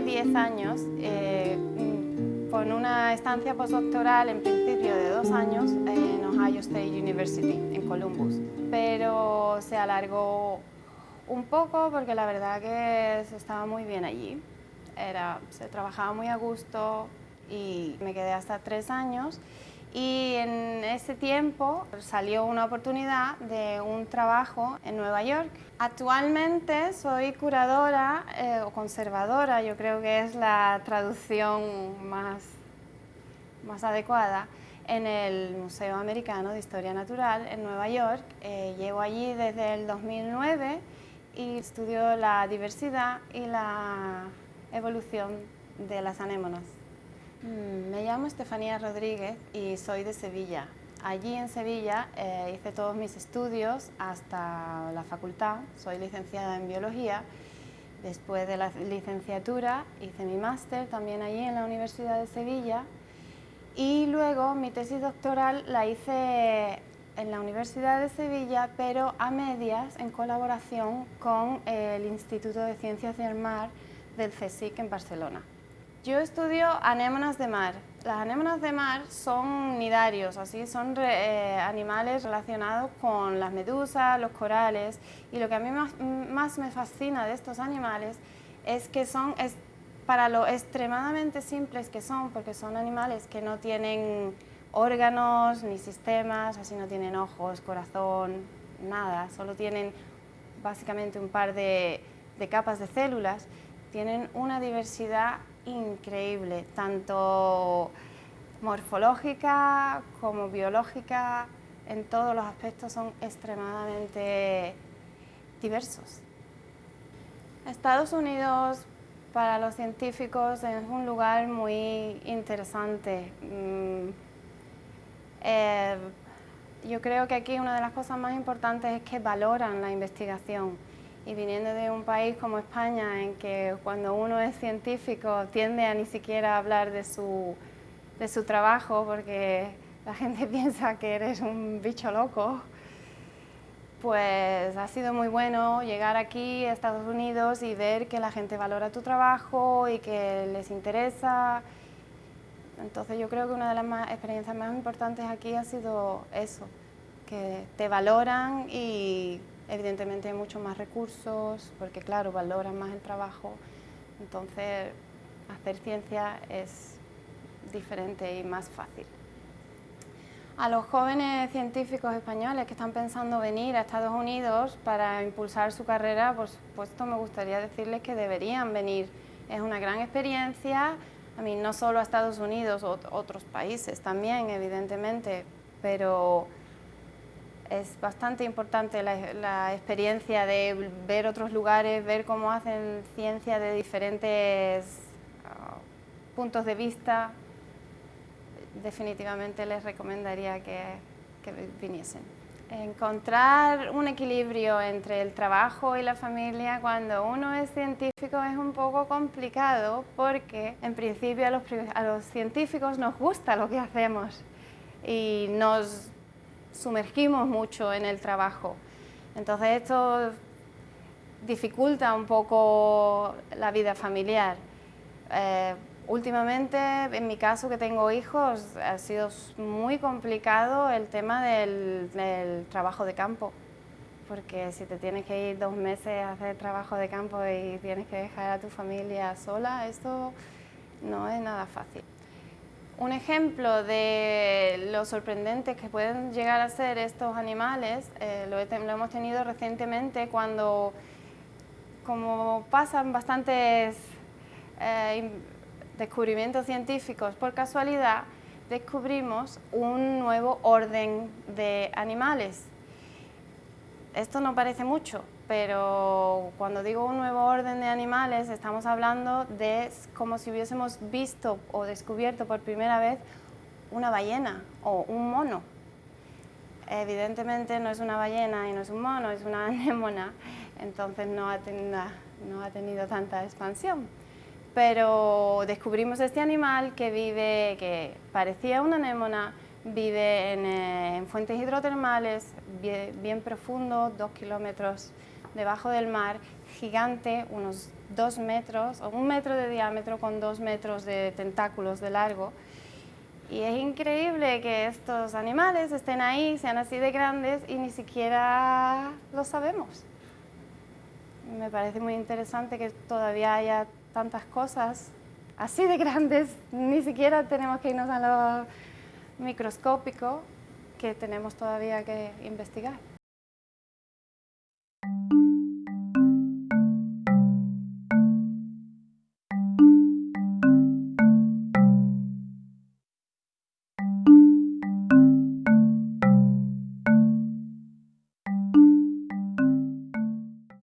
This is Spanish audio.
10 años, eh, con una estancia postdoctoral en principio de dos años en Ohio State University, en Columbus. Pero se alargó un poco porque la verdad que se estaba muy bien allí. Era, se trabajaba muy a gusto y me quedé hasta tres años y en ese tiempo salió una oportunidad de un trabajo en Nueva York. Actualmente soy curadora eh, o conservadora, yo creo que es la traducción más, más adecuada, en el Museo Americano de Historia Natural en Nueva York. Eh, llevo allí desde el 2009 y estudio la diversidad y la evolución de las anémonas. Mm, me llamo Estefanía Rodríguez y soy de Sevilla. Allí en Sevilla eh, hice todos mis estudios hasta la facultad, soy licenciada en Biología. Después de la licenciatura hice mi máster también allí en la Universidad de Sevilla y luego mi tesis doctoral la hice en la Universidad de Sevilla, pero a medias en colaboración con el Instituto de Ciencias del Mar del CSIC en Barcelona. Yo estudio anémonas de mar. Las anémonas de mar son nidarios, así son eh, animales relacionados con las medusas, los corales y lo que a mí más, me fascina de estos animales es que son, es, para lo extremadamente simples que son, porque son animales que no tienen órganos ni sistemas, así no tienen ojos, corazón, nada, solo tienen básicamente un par de capas de células, tienen una diversidad increíble, tanto morfológica como biológica, en todos los aspectos son extremadamente diversos. Estados Unidos para los científicos es un lugar muy interesante. Mm, eh, yo creo que aquí una de las cosas más importantes es que valoran la investigación y viniendo de un país como España, en que cuando uno es científico tiende a ni siquiera hablar de su, de su trabajo porque la gente piensa que eres un bicho loco, pues ha sido muy bueno llegar aquí a Estados Unidos y ver que la gente valora tu trabajo y que les interesa. Entonces yo creo que una de las experiencias más importantes aquí ha sido eso, que te valoran y Evidentemente hay muchos más recursos, porque claro, valoran más el trabajo, entonces hacer ciencia es diferente y más fácil. A los jóvenes científicos españoles que están pensando venir a Estados Unidos para impulsar su carrera, por supuesto me gustaría decirles que deberían venir. Es una gran experiencia, a mí no solo a Estados Unidos, otros países también, evidentemente, pero es bastante importante la, experiencia de ver otros lugares, ver cómo hacen ciencia de diferentes ah, puntos de vista. Definitivamente les recomendaría que, que viniesen. Encontrar un equilibrio entre el trabajo y la familia cuando uno es científico es un poco complicado porque en principio a los, a los científicos nos gusta lo que hacemos y nos sumergimos mucho en el trabajo. Entonces esto dificulta un poco la vida familiar. Eh, últimamente, en mi caso que tengo hijos, ha sido muy complicado el tema del, del, trabajo de campo, porque si te tienes que ir dos meses a hacer trabajo de campo y tienes que dejar a tu familia sola, esto no es nada fácil. Un ejemplo de lo sorprendentes que pueden llegar a ser estos animales eh, lo, hemos tenido recientemente cuando, como pasan bastantes eh, descubrimientos científicos por casualidad, descubrimos un nuevo orden de animales. Esto no parece mucho, pero cuando digo un nuevo orden de animales estamos hablando de como si hubiésemos visto o descubierto por primera vez una ballena o un mono. Evidentemente no es una ballena y no es un mono, es una anémona, entonces no ha, tenido, no ha tenido tanta expansión. Pero descubrimos este animal que vive, que parecía una anémona, vive en, eh, fuentes hidrotermales, bien, bien profundo, dos kilómetros debajo del mar, gigante, unos dos metros, o un metro de diámetro con dos metros de tentáculos de largo. Y es increíble que estos animales estén ahí, sean así de grandes y ni siquiera lo sabemos. Me parece muy interesante que todavía haya tantas cosas así de grandes, ni siquiera tenemos que irnos a lo microscópico que tenemos todavía que investigar.